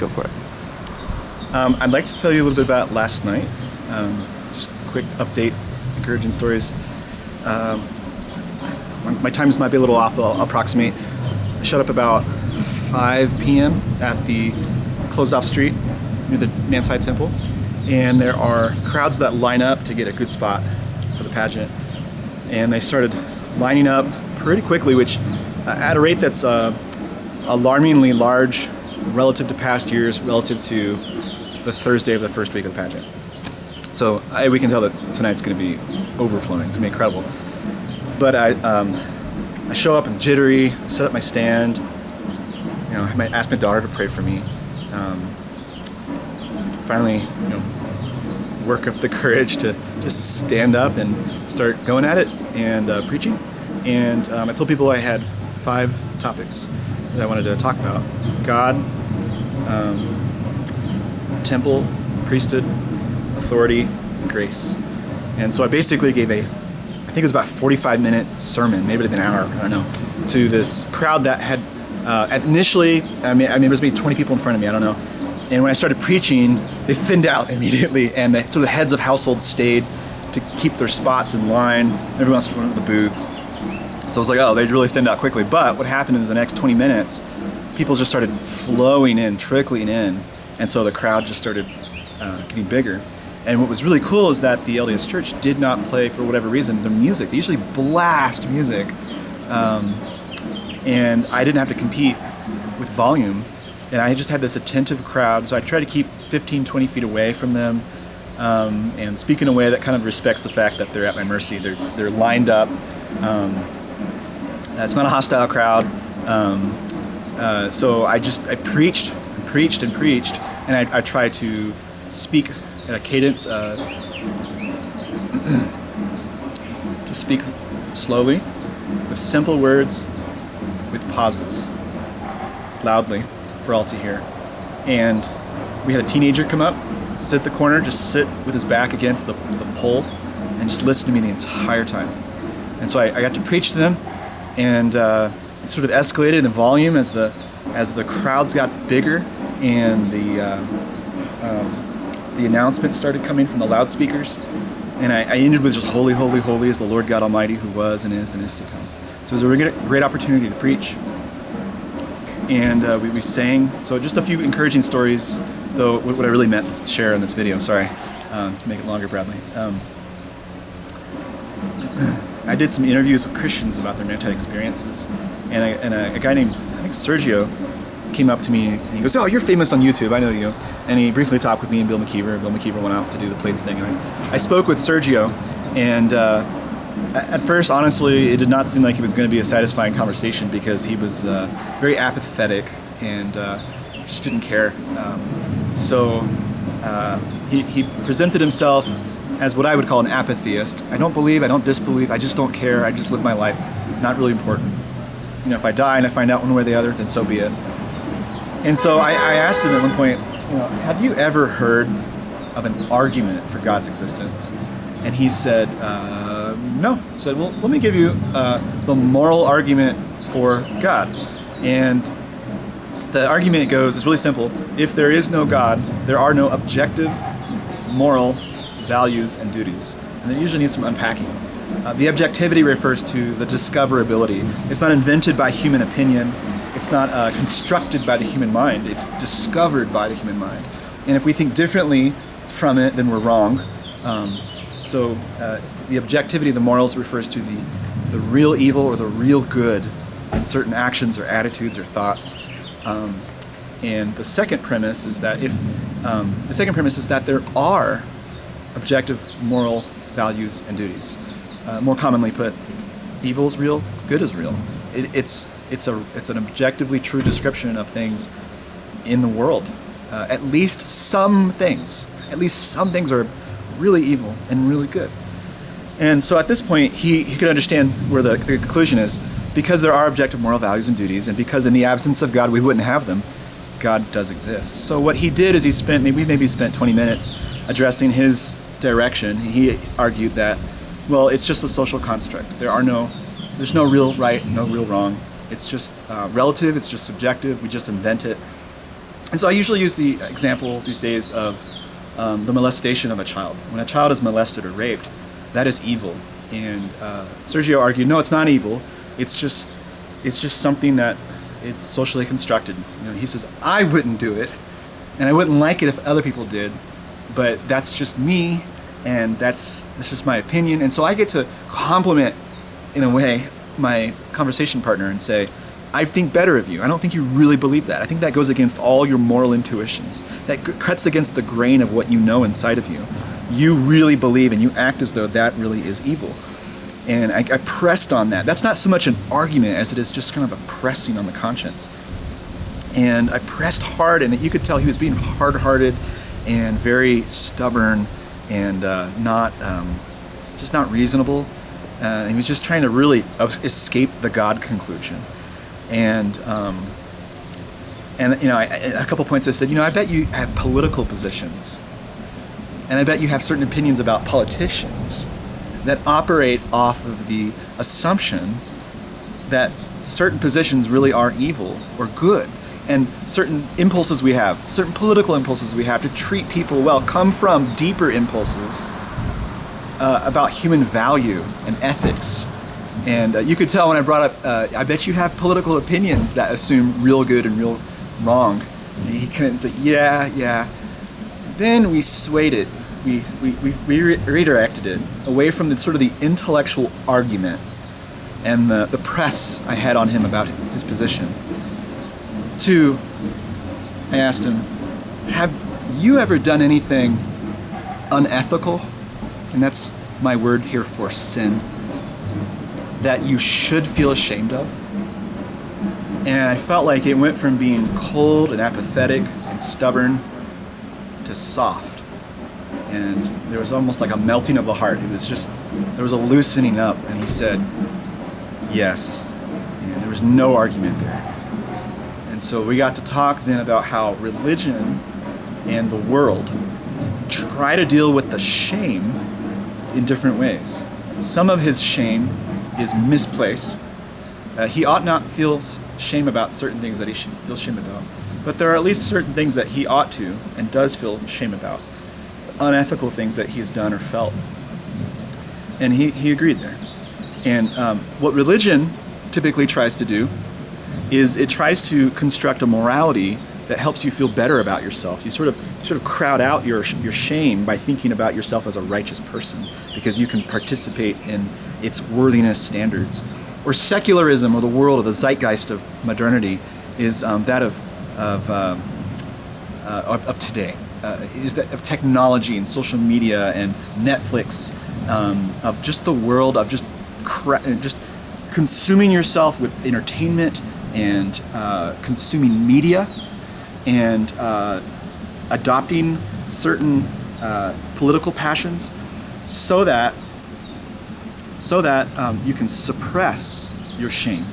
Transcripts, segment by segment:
Go for it. Um, I'd like to tell you a little bit about last night. Um, just a quick update, encouraging stories. Um, my, times might be a little off, I'll, approximate. I showed up about 5 p.m. at the closed off street near the High Temple. And there are crowds that line up to get a good spot for the pageant. And they started lining up pretty quickly, which uh, at a rate that's uh, alarmingly large relative to past years, relative to the Thursday of the first week of the pageant. So I, we can tell that tonight's going to be overflowing. It's going to be incredible. But I, um, I show up and jittery, set up my stand. You know, I ask my daughter to pray for me. Um, finally, you know, work up the courage to just stand up and start going at it and uh, preaching. And um, I told people I had five topics that I wanted to talk about: God, um, temple, priesthood, authority, and grace. And so I basically gave a, I think it was about 45 minute sermon, maybe an hour, I don't know, to this crowd that had uh, initially, I mean, I mean, there was maybe 20 people in front of me, I don't know. And when I started preaching, they thinned out immediately, and the, so the heads of households stayed to keep their spots in line. Everyone else went to the booths. So I was like, oh, they really thinned out quickly. But what happened is the next 20 minutes, people just started flowing in, trickling in, and so the crowd just started uh, getting bigger. And what was really cool is that the LDS Church did not play, for whatever reason, the music. They usually blast music. Um, and I didn't have to compete with volume. And I just had this attentive crowd, so I try to keep 15, 20 feet away from them um, and speak in a way that kind of respects the fact that they're at my mercy. They're, they're lined up. Um, it's not a hostile crowd. Um, uh, so I just, I preached, and preached and preached, and I, I try to speak at a cadence uh, to speak slowly, with simple words, with pauses, loudly for all to hear. And we had a teenager come up, sit the corner, just sit with his back against the, the pole, and just listen to me the entire time. And so I, I got to preach to them, and uh, sort of escalated in the volume as the as the crowds got bigger, and the uh, um, the announcements started coming from the loudspeakers. And I, I ended with just "Holy, holy, holy is the Lord God Almighty, who was and is and is to come." So it was a great, great opportunity to preach and uh, we, we sang. So just a few encouraging stories, though what I really meant to share in this video, sorry, um, to make it longer, Bradley. Um, I did some interviews with Christians about their Maritide experiences, and, I, and a, a, guy named, I think Sergio, came up to me and he goes, oh, you're famous on YouTube, I know you. And he briefly talked with me and Bill McKeever. Bill McKeever went off to do the plates thing. And I, I spoke with Sergio, and uh, at first, honestly, it did not seem like it was going to be a satisfying conversation because he was uh, very apathetic and uh, just didn't care. Um, so uh, he, he presented himself as what I would call an apatheist. I don't believe, I don't disbelieve, I just don't care, I just live my life. Not really important. You know, if I die and I find out one way or the other, then so be it. And so I, I asked him at one point, you know, have you ever heard of an argument for God's existence? And he said, uh, no. He said, well, let me give you uh, the moral argument for God. And the argument goes, it's really simple. If there is no God, there are no objective moral values and duties. And it usually needs some unpacking. Uh, the objectivity refers to the discoverability. It's not invented by human opinion. It's not uh, constructed by the human mind. It's discovered by the human mind. And if we think differently from it, then we're wrong. Um, so uh, the objectivity of the morals refers to the, the real evil or the real good in certain actions or attitudes or thoughts. Um, and the second premise is that if um, the second premise is that there are objective moral values and duties. Uh, more commonly put, evil is real, good is real. It, it's it's a it's an objectively true description of things in the world. Uh, at least some things, at least some things are really evil and really good. And so at this point, he, he could understand where the, the conclusion is. Because there are objective moral values and duties, and because in the absence of God we wouldn't have them, God does exist. So what he did is he spent, maybe maybe spent 20 minutes addressing his direction. He argued that, well, it's just a social construct. There are no, there's no real right, no real wrong. It's just uh, relative, it's just subjective, we just invent it. And so I usually use the example these days of um, the molestation of a child. When a child is molested or raped, that is evil. And uh, Sergio argued, no, it's not evil. It's just, it's just something that it's socially constructed. You know, he says, I wouldn't do it, and I wouldn't like it if other people did, but that's just me, and that's that's just my opinion. And so I get to compliment, in a way, my conversation partner and say, I think better of you. I don't think you really believe that. I think that goes against all your moral intuitions. That cuts against the grain of what you know inside of you. You really believe and you act as though that really is evil. And I, I pressed on that. That's not so much an argument as it is just kind of a pressing on the conscience. And I pressed hard, and you could tell he was being hard-hearted and very stubborn and uh, not um, just not reasonable. Uh, and he was just trying to really escape the God conclusion. And um, and you know, I, a couple points I said, you know, I bet you have political positions, and I bet you have certain opinions about politicians that operate off of the assumption that certain positions really are evil or good and certain impulses we have, certain political impulses we have to treat people well come from deeper impulses uh, about human value and ethics. And uh, you could tell when I brought up, uh, I bet you have political opinions that assume real good and real wrong. And he couldn't say, yeah, yeah. Then we swayed it we, we, we, we redirected it away from the sort of the intellectual argument and the, the press I had on him about his position to, I asked him, have you ever done anything unethical? And that's my word here for sin. That you should feel ashamed of. And I felt like it went from being cold and apathetic and stubborn to soft and there was almost like a melting of the heart. It was just, there was a loosening up, and he said, yes. And there was no argument there. And so we got to talk then about how religion and the world try to deal with the shame in different ways. Some of his shame is misplaced. Uh, he ought not feel shame about certain things that he should feel shame about. But there are at least certain things that he ought to and does feel shame about unethical things that he's done or felt. And he, he agreed there. And um, what religion typically tries to do is it tries to construct a morality that helps you feel better about yourself. You sort of sort of crowd out your your shame by thinking about yourself as a righteous person because you can participate in its worthiness standards. Or secularism, or the world, or the zeitgeist of modernity, is um, that of of, um, uh, of, of today uh, is that of technology and social media and Netflix, um, of just the world of just just consuming yourself with entertainment and uh, consuming media and uh, adopting certain uh, political passions so that so that um, you can suppress your shame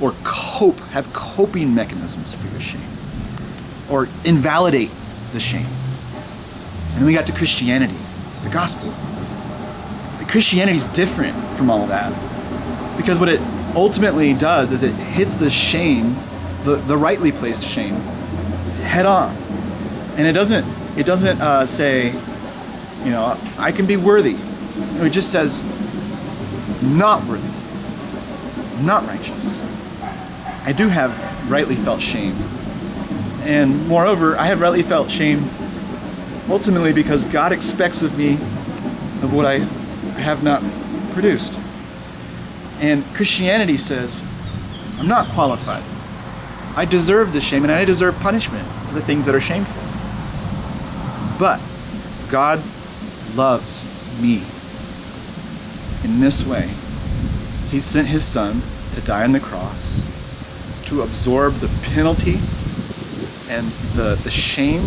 or cope have coping mechanisms for your shame or invalidate the shame. And then we got to Christianity, the gospel. Christianity is different from all that because what it ultimately does is it hits the shame, the, the rightly placed shame, head on. And it doesn't, it doesn't uh, say, you know, I can be worthy. It just says, not worthy, not righteous. I do have rightly felt shame and moreover, I have rightly felt shame ultimately because God expects of me of what I have not produced. And Christianity says, I'm not qualified. I deserve the shame and I deserve punishment for the things that are shameful. But God loves me in this way. He sent his son to die on the cross to absorb the penalty and the, the shame,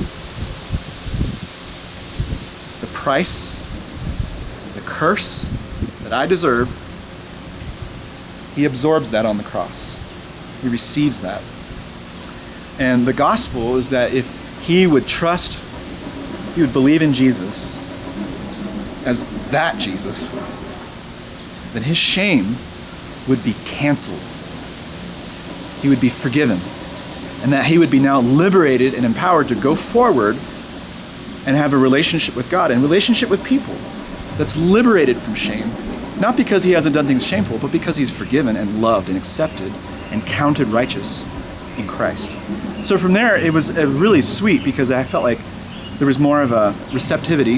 the price, the curse that I deserve, he absorbs that on the cross. He receives that. And the gospel is that if he would trust, if he would believe in Jesus as that Jesus, then his shame would be canceled. He would be forgiven and that he would be now liberated and empowered to go forward and have a relationship with God and relationship with people that's liberated from shame. Not because he hasn't done things shameful, but because he's forgiven and loved and accepted and counted righteous in Christ. So from there, it was uh, really sweet because I felt like there was more of a receptivity.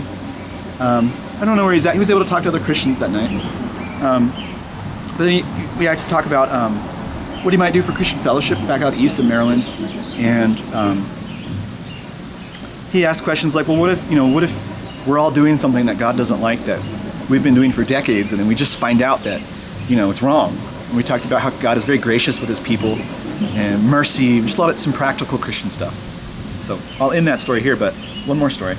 Um, I don't know where he's at. He was able to talk to other Christians that night. Um, but then he, we had to talk about um, what he might do for Christian Fellowship back out east in Maryland, and um, he asked questions like, "Well, what if you know, what if we're all doing something that God doesn't like that we've been doing for decades, and then we just find out that you know it's wrong?" And we talked about how God is very gracious with His people and mercy, just a lot of some practical Christian stuff. So I'll end that story here, but one more story.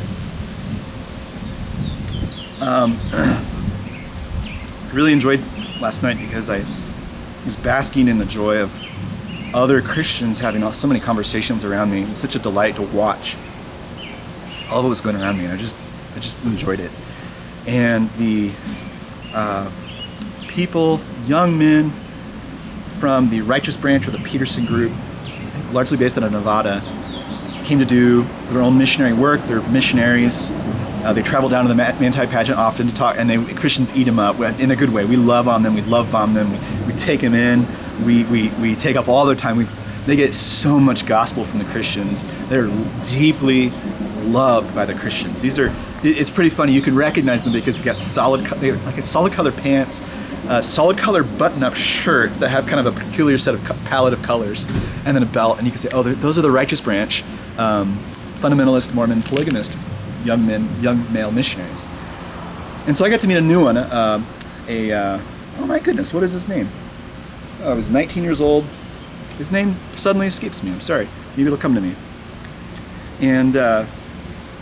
Um, I really enjoyed last night because I was basking in the joy of other Christians having so many conversations around me. It's such a delight to watch all of what was going around me, and I just I just enjoyed it. And the uh, people, young men from the Righteous Branch or the Peterson Group, largely based out of Nevada, came to do their own missionary work. They're missionaries. Uh, they travel down to the Manti pageant often to talk, and they, Christians eat them up in a good way. We love on them. We love bomb them. We, we take them in. We, we, we take up all their time. We, they get so much gospel from the Christians. They're deeply loved by the Christians. These are, it's pretty funny. You can recognize them because they've got solid, they like solid color pants, uh, solid color button-up shirts that have kind of a peculiar set of palette of colors, and then a belt. And you can say, oh, those are the Righteous Branch, um, fundamentalist, Mormon, polygamist, young men, young male missionaries. And so I got to meet a new one. Uh, a uh, oh my goodness, what is his name? Oh, I was 19 years old. His name suddenly escapes me. I'm sorry. Maybe it'll come to me. And uh,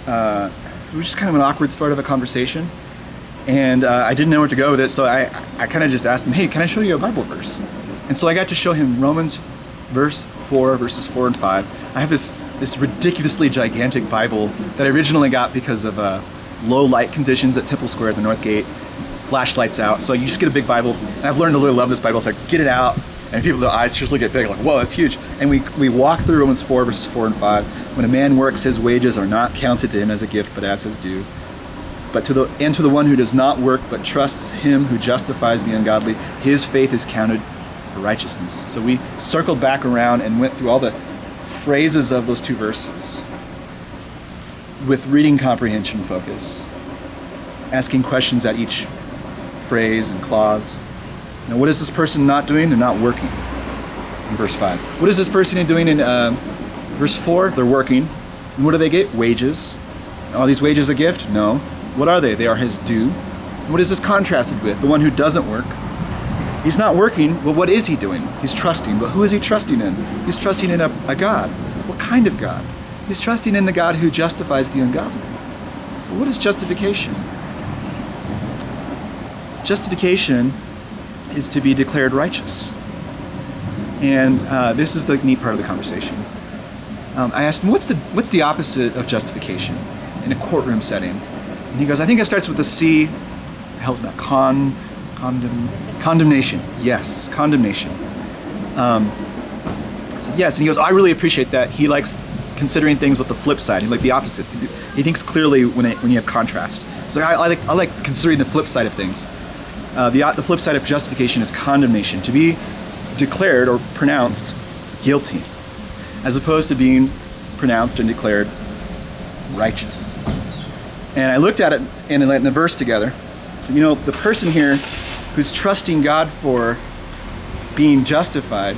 uh, it was just kind of an awkward start of a conversation. And uh, I didn't know where to go with it, so I, I kind of just asked him, hey, can I show you a Bible verse? And so I got to show him Romans verse 4, verses 4 and 5. I have this, this ridiculously gigantic Bible that I originally got because of uh, low light conditions at Temple Square at the North Gate, flashlights out. So you just get a big Bible. And I've learned to really love this Bible, so I get it out, and people, their eyes just look at big, like, whoa, that's huge. And we, we walk through Romans 4, verses 4 and 5. When a man works, his wages are not counted to him as a gift, but as his due. But to the and to the one who does not work but trusts him who justifies the ungodly, his faith is counted for righteousness. So we circled back around and went through all the phrases of those two verses with reading comprehension focus, asking questions at each phrase and clause. Now, what is this person not doing? They're not working. In verse 5. What is this person doing in uh, verse 4? They're working. And what do they get? Wages. Are these wages a gift? No. What are they? They are his due. What is this contrasted with? The one who doesn't work. He's not working, well, what is he doing? He's trusting. But who is he trusting in? He's trusting in a, a God. What kind of God? He's trusting in the God who justifies the ungodly. Well, what is justification? Justification is to be declared righteous. And uh, this is the neat part of the conversation. Um, I asked him, what's the, what's the opposite of justification in a courtroom setting? And he goes, I think it starts with the C. Help me, con, condemn, condemnation. Yes, condemnation. Um, said, yes, and he goes, I really appreciate that. He likes considering things with the flip side. He like the opposites. He, he thinks clearly when it, when you have contrast. So I, I, like I like considering the flip side of things. Uh, the the flip side of justification is condemnation. To be declared or pronounced guilty, as opposed to being pronounced and declared righteous. And I looked at it and in the verse together. So, you know, the person here who's trusting God for being justified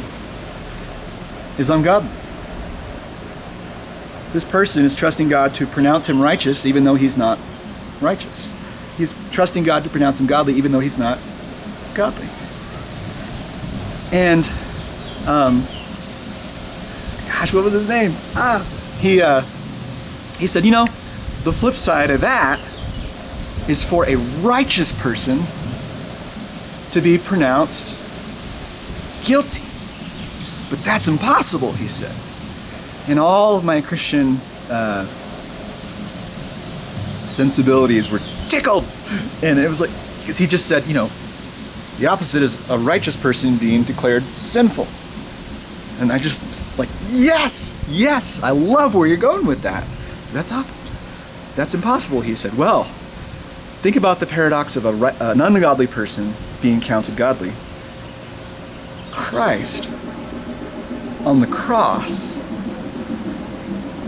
is ungodly. This person is trusting God to pronounce him righteous even though he's not righteous. He's trusting God to pronounce him godly even though he's not godly. And, um, gosh, what was his name? Ah, he, uh, he said, you know, the flip side of that is for a righteous person to be pronounced guilty. But that's impossible, he said. And all of my Christian uh, sensibilities were tickled. And it was like, because he just said, you know, the opposite is a righteous person being declared sinful. And I just, Like, yes, yes, I love where you're going with that. So that's up. That's impossible, he said. Well, think about the paradox of a, an ungodly person being counted godly. Christ on the cross,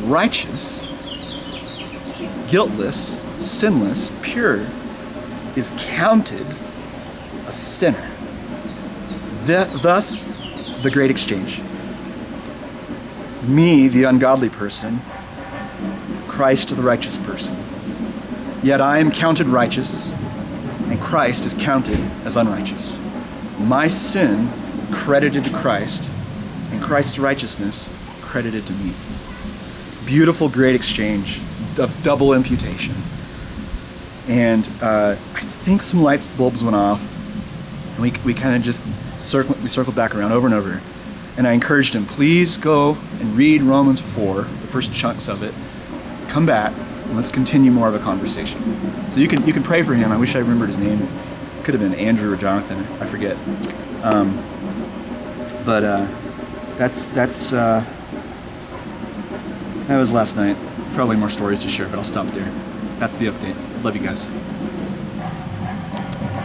righteous, guiltless, sinless, pure, is counted a sinner. Th- thus, the great exchange. Me, the ungodly person, Christ, the righteous person. Yet I am counted righteous, and Christ is counted as unrighteous. My sin credited to Christ, and Christ's righteousness credited to me. Beautiful, great exchange of double imputation. And uh, I think some light bulbs went off, and we, we kind of just circled, we circled back around over and over. And I encouraged him, please go and read Romans 4, the first chunks of it. Come back, and let's continue more of a conversation. So you can you can pray for him. I wish I remembered his name. It could have been Andrew or Jonathan. I forget. Um, but uh, that's that's uh, that was last night. Probably more stories to share, but I'll stop there. That's the update. Love you guys.